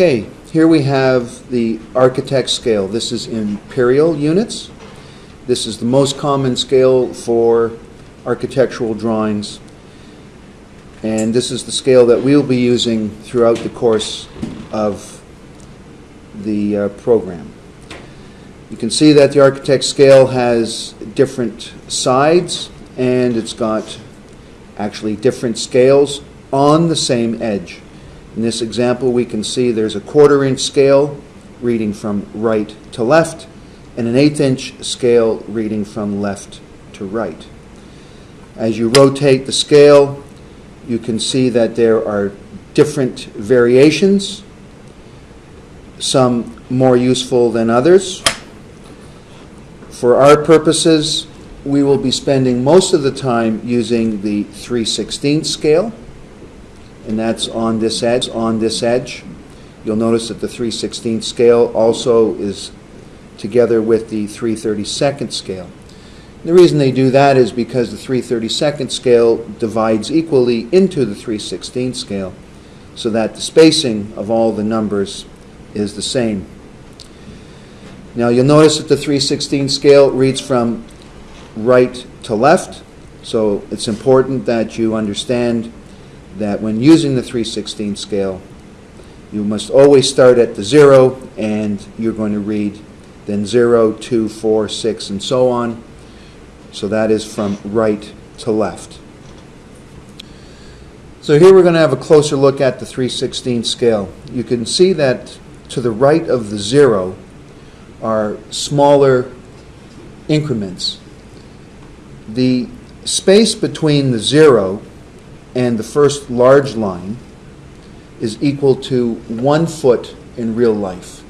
Okay, here we have the architect scale. This is imperial units. This is the most common scale for architectural drawings. And this is the scale that we'll be using throughout the course of the uh, program. You can see that the architect scale has different sides and it's got actually different scales on the same edge. In this example, we can see there's a quarter inch scale reading from right to left and an eighth inch scale reading from left to right. As you rotate the scale, you can see that there are different variations, some more useful than others. For our purposes, we will be spending most of the time using the 3 16 scale, and that's on this edge, on this edge. You'll notice that the 3 16 scale also is together with the 3 32nd scale. The reason they do that is because the 3 32nd scale divides equally into the 3 16 scale, so that the spacing of all the numbers is the same. Now you'll notice that the 316 scale reads from right to left, so it's important that you understand that when using the 316 scale, you must always start at the zero and you're going to read then 0, 2, 4, 6, and so on. So that is from right to left. So here we're going to have a closer look at the 316 scale. You can see that to the right of the zero are smaller increments. The space between the zero and the first large line is equal to one foot in real life.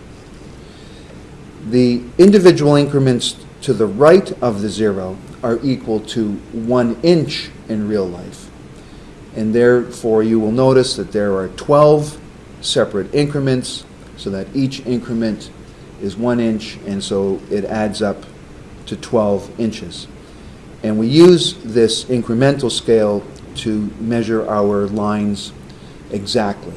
The individual increments to the right of the zero are equal to one inch in real life. And therefore, you will notice that there are 12 separate increments so that each increment is one inch, and so it adds up to 12 inches. And we use this incremental scale to measure our lines exactly.